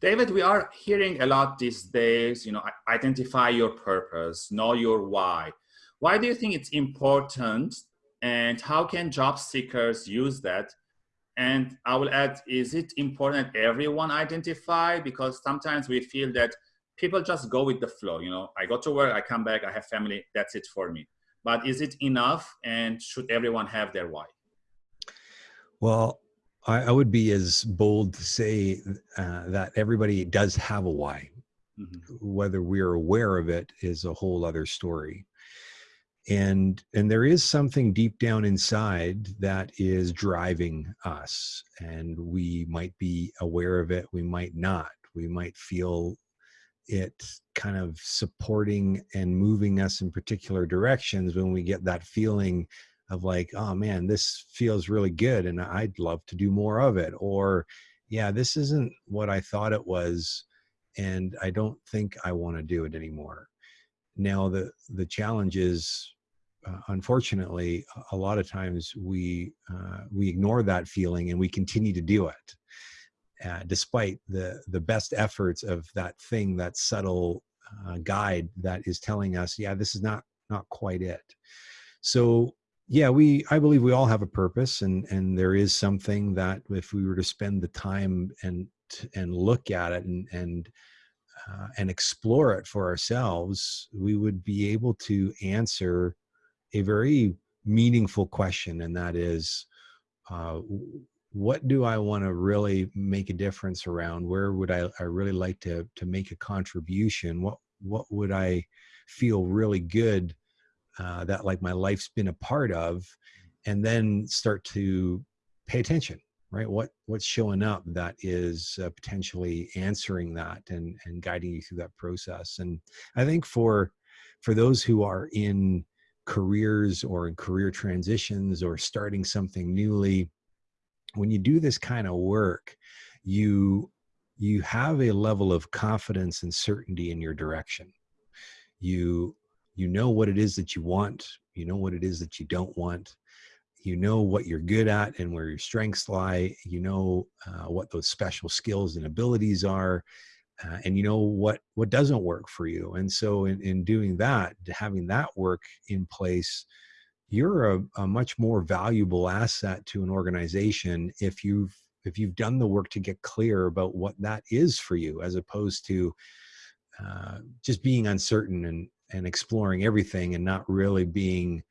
David, we are hearing a lot these days, you know, identify your purpose, know your why. Why do you think it's important and how can job seekers use that? And I will add, is it important everyone identify? Because sometimes we feel that people just go with the flow, you know, I go to work, I come back, I have family, that's it for me. But is it enough and should everyone have their why? Well, I, I would be as bold to say uh, that everybody does have a why. Mm-hmm. Whether we're aware of it is a whole other story. And and there is something deep down inside that is driving us, and we might be aware of it. We might not. We might feel it kind of supporting and moving us in particular directions when we get that feeling of like, oh man, this feels really good and I'd love to do more of it. Or, yeah, this isn't what I thought it was and I don't think I want to do it anymore. Now, the, the challenge is, uh, unfortunately, a lot of times we, uh, we ignore that feeling and we continue to do it. Uh, despite the the best efforts of that thing, that subtle uh, guide that is telling us, yeah, this is not not quite it. So yeah we i believe we all have a purpose and and there is something that if we were to spend the time and and look at it and and uh, and explore it for ourselves we would be able to answer a very meaningful question and that is uh, what do i want to really make a difference around? Where would i, I really like to to make a contribution? What what would i feel really good uh, that like my life's been a part of and then start to pay attention right? What what's showing up that is uh, potentially answering that and and guiding you through that process. And i think for for those who are in careers or in career transitions or starting something newly when you do this kind of work you you have a level of confidence and certainty in your direction. You you know what it is that you want you know what it is that you don't want you know what you're good at and where your strengths lie you know uh, what those special skills and abilities are uh, and you know what what doesn't work for you. And so in, in doing that having that work in place you're a, a much more valuable asset to an organization if you've if you've done the work to get clear about what that is for you as opposed to uh, just being uncertain and and exploring everything and not really being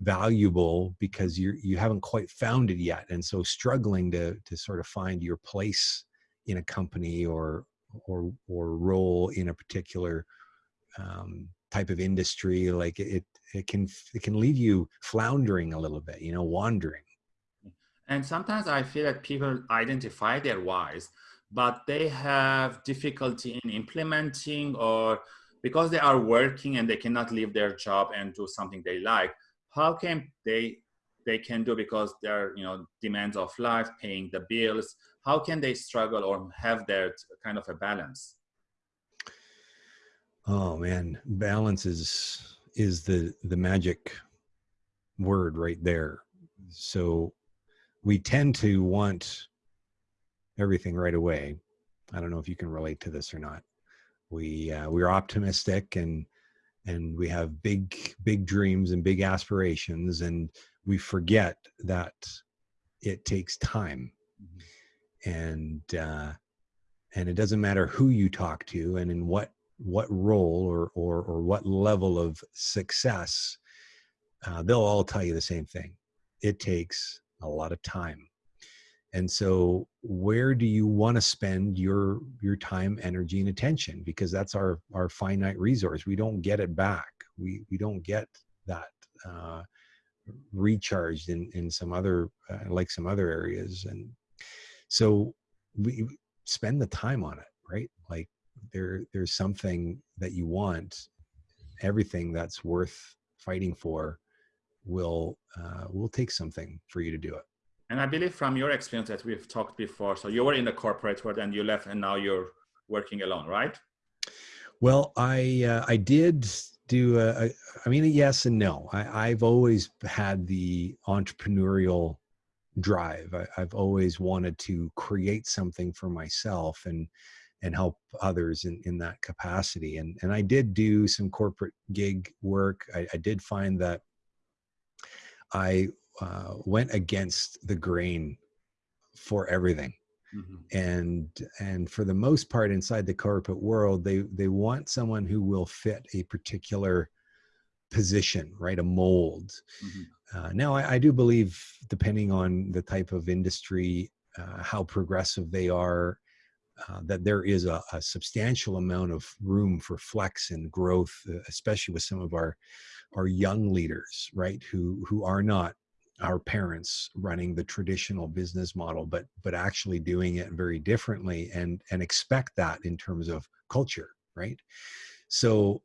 valuable because you you haven't quite found it yet. And so struggling to to sort of find your place in a company or or or role in a particular um, type of industry like it it can it can leave you floundering a little bit you know wandering. And sometimes i feel that people identify their whys but they have difficulty in implementing or because they are working and they cannot leave their job and do something they like how can they they can do because they're you know demands of life paying the bills how can they struggle or have that kind of a balance? Oh man. Balance is is the the magic word right there. So we tend to want everything right away. I don't know if you can relate to this or not we uh, we're optimistic and and we have big big dreams and big aspirations and we forget that it takes time. Mm-hmm. and uh, and it doesn't matter who you talk to and in what what role or or, or what level of success uh, they'll all tell you the same thing. It takes a lot of time and so where do you want to spend your your time energy and attention? Because that's our our finite resource. We don't get it back. We we don't get that uh, recharged in in some other uh, like some other areas. And so we spend the time on it right? Like there there's something that you want. Everything that's worth fighting for will uh, will take something for you to do it and I believe from your experience that we've talked before, so you were in the corporate world and you left and now you're working alone, right? Well, I uh, I did do a, a, I mean, yes and no. I, I've always had the entrepreneurial drive. I, have always wanted to create something for myself and and help others in, in that capacity. And, and I did do some corporate gig work. I, I did find that I uh, went against the grain for everything. Mm-hmm. And and for the most part, inside the corporate world, they they want someone who will fit a particular position, right? A mold. Mm-hmm. Uh, now, I, I, do believe, depending on the type of industry, uh, how progressive they are, uh, that there is a, a, substantial amount of room for flex and growth, uh, especially with some of our our young leaders, right? Who who are not our parents running the traditional business model, but but actually doing it very differently, and and expect that in terms of culture, right? So,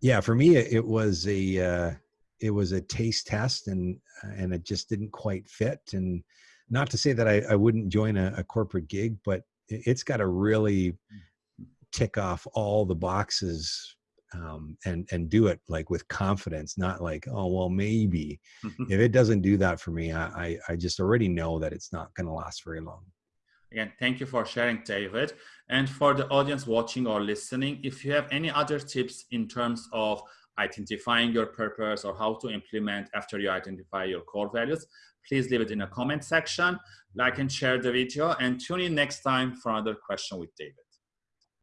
yeah, for me, it was a uh, it was a taste test, and and it just didn't quite fit, and not to say that I, I wouldn't join a, a corporate gig, but it's got to really tick off all the boxes um, and and do it like with confidence, not like oh well maybe. if it doesn't do that for me, I I, I just already know that it's not going to last very long. Again, thank you for sharing, David. And for the audience watching or listening, if you have any other tips in terms of identifying your purpose or how to implement after you identify your core values, please leave it in the comment section, like and share the video, and tune in next time for another question with David.